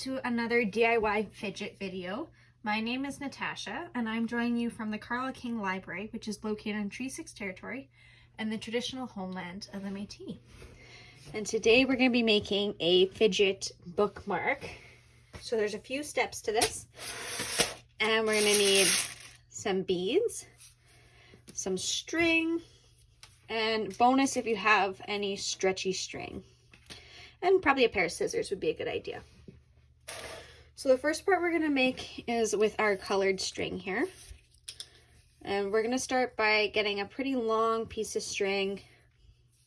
to another DIY fidget video. My name is Natasha and I'm joining you from the Carlyle King Library, which is located in Treaty 6 territory and the traditional homeland of the Métis. And today we're going to be making a fidget bookmark. So there's a few steps to this. And we're going to need some beads, some string, and bonus if you have any stretchy string. And probably a pair of scissors would be a good idea. So the first part we're going to make is with our colored string here. And we're going to start by getting a pretty long piece of string.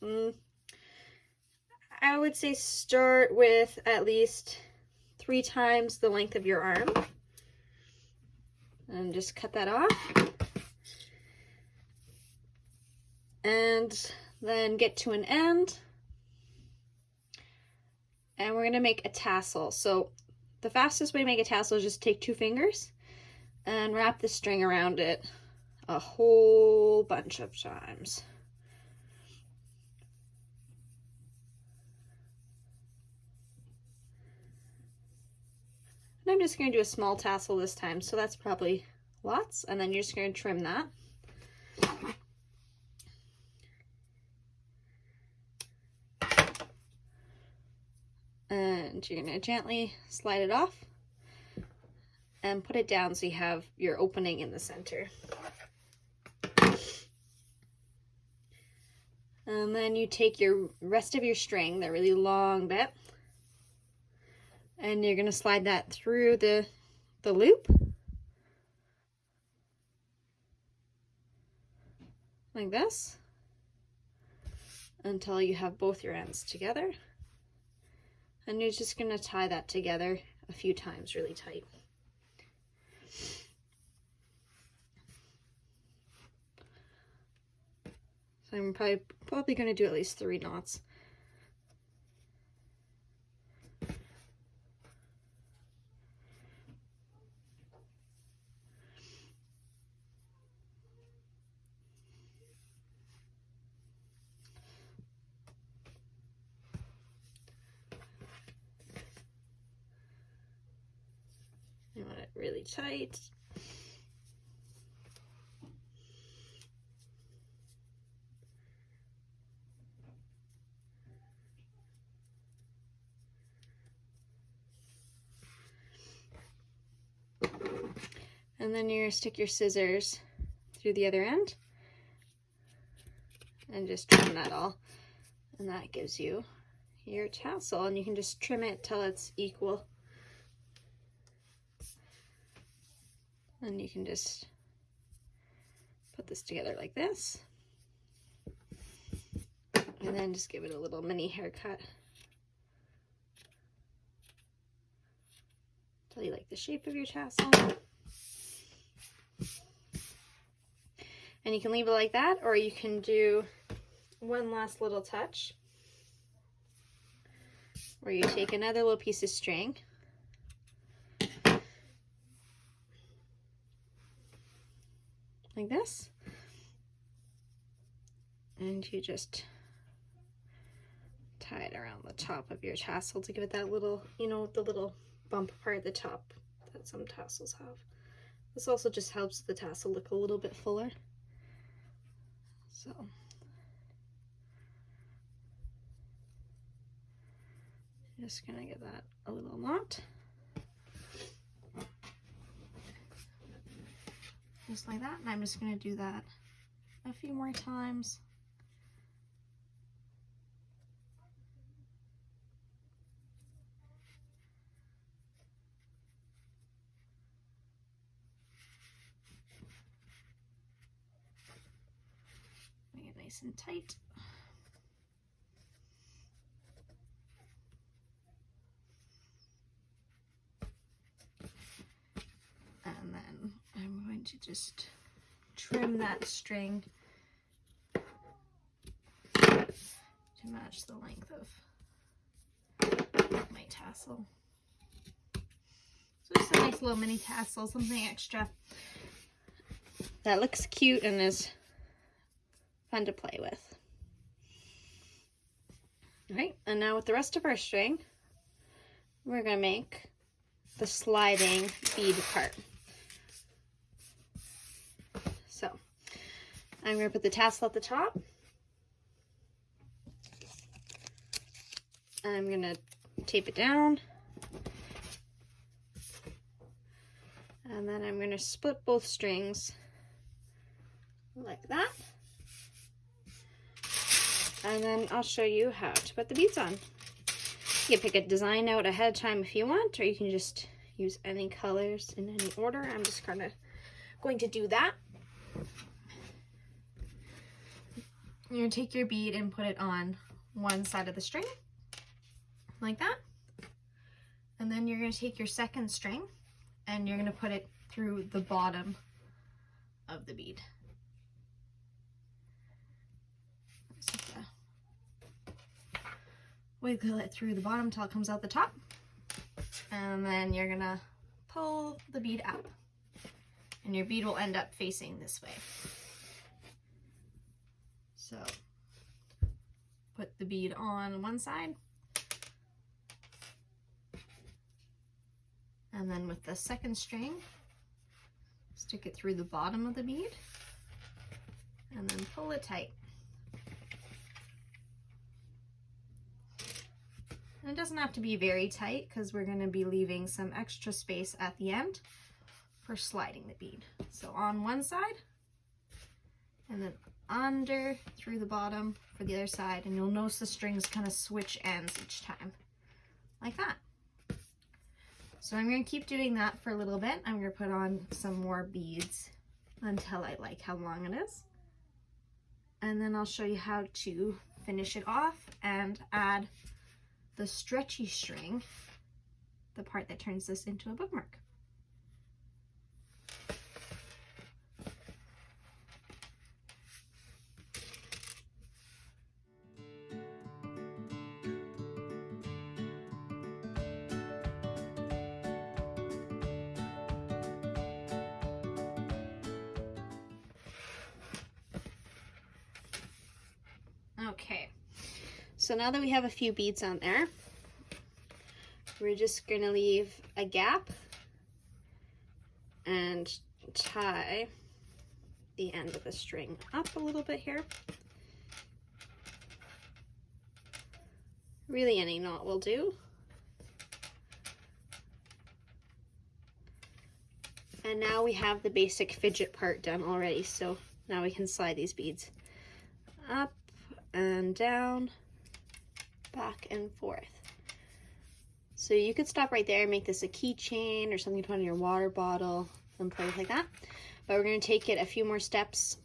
Mm, I would say start with at least three times the length of your arm. And just cut that off. And then get to an end and we're going to make a tassel. So the fastest way to make a tassel is just take two fingers and wrap the string around it a whole bunch of times. And I'm just going to do a small tassel this time, so that's probably lots, and then you're just going to trim that. You're going to gently slide it off and put it down so you have your opening in the center. And then you take your rest of your string, that really long bit, and you're going to slide that through the, the loop. Like this. Until you have both your ends together. And you're just going to tie that together a few times really tight. So I'm probably, probably going to do at least three knots. Really tight. And then you're stick your scissors through the other end and just trim that all. And that gives you your tassel and you can just trim it till it's equal And you can just put this together like this. And then just give it a little mini haircut. Until you like the shape of your tassel. And you can leave it like that, or you can do one last little touch where you take another little piece of string like this. And you just tie it around the top of your tassel to give it that little, you know, the little bump part at the top that some tassels have. This also just helps the tassel look a little bit fuller. So. Just gonna give that a little knot. Just like that. And I'm just going to do that a few more times. Make it nice and tight. To just trim that string to match the length of my tassel. So just a nice little mini tassel, something extra that looks cute and is fun to play with. All right, and now with the rest of our string, we're to make the sliding bead part. So I'm going to put the tassel at the top. I'm going to tape it down. And then I'm going to split both strings like that. And then I'll show you how to put the beads on. You can pick a design out ahead of time if you want, or you can just use any colors in any order. I'm just kind of going to do that. You're going to take your bead and put it on one side of the string, like that. And then you're going to take your second string and you're going to put it through the bottom of the bead. wiggle it through the bottom till it comes out the top. And then you're gonna pull the bead up. And your bead will end up facing this way. So put the bead on one side. And then with the second string, stick it through the bottom of the bead and then pull it tight. And it doesn't have to be very tight because we're going to be leaving some extra space at the end for sliding the bead. So on one side and then under through the bottom for the other side and you'll notice the strings kind of switch ends each time like that. So I'm going to keep doing that for a little bit. I'm going to put on some more beads until I like how long it is. And then I'll show you how to finish it off and add the stretchy string, the part that turns this into a bookmark. Okay, so now that we have a few beads on there, we're just gonna leave a gap and tie the end of the string up a little bit here. Really any knot will do. And now we have the basic fidget part done already, so now we can slide these beads up and down back and forth. So you could stop right there and make this a keychain or something to put in your water bottle and play with like that. But we're going to take it a few more steps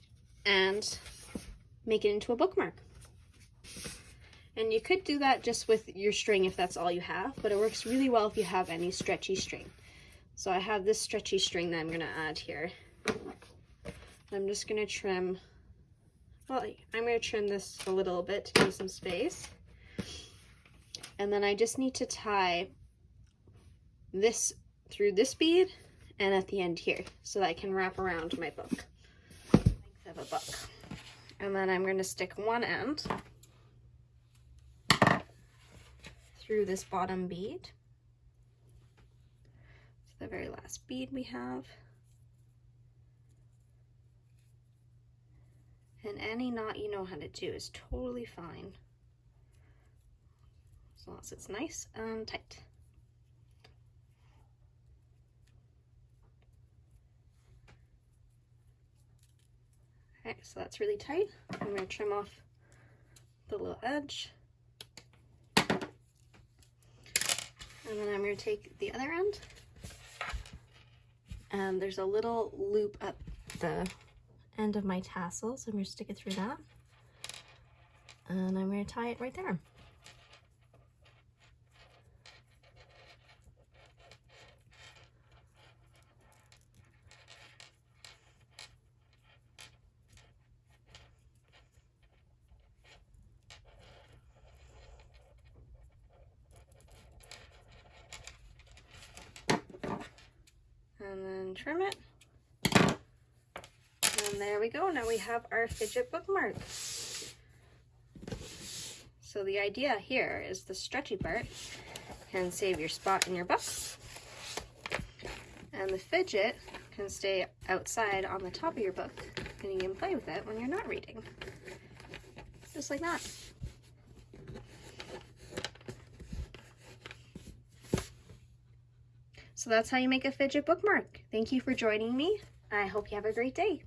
and make it into a bookmark. And you could do that just with your string if that's all you have, but it works really well if you have any stretchy string. So I have this stretchy string that I'm going to add here. I'm just going to trim, well, I'm going to trim this a little bit to give some space. And then I just need to tie this through this bead and at the end here so that I can wrap around my book. Length of a book. And then I'm going to stick one end through this bottom bead. It's the very last bead we have. Any knot you know how to do is totally fine As long as it's nice and tight. Okay, so that's really tight. I'm going to trim off the little edge. And then I'm going to take the other end. And there's a little loop at the end of my tassel, so I'm going to stick it through that. And I'm going to tie it right there. and then trim it. And there we go. Now we have our fidget bookmark. So the idea here is the stretchy part can save your spot in your book. And the fidget can stay outside on the top of your book and you can play with it when you're not reading. Just like that. So that's how you make a fidget bookmark. Thank you for joining me. I hope you have a great day.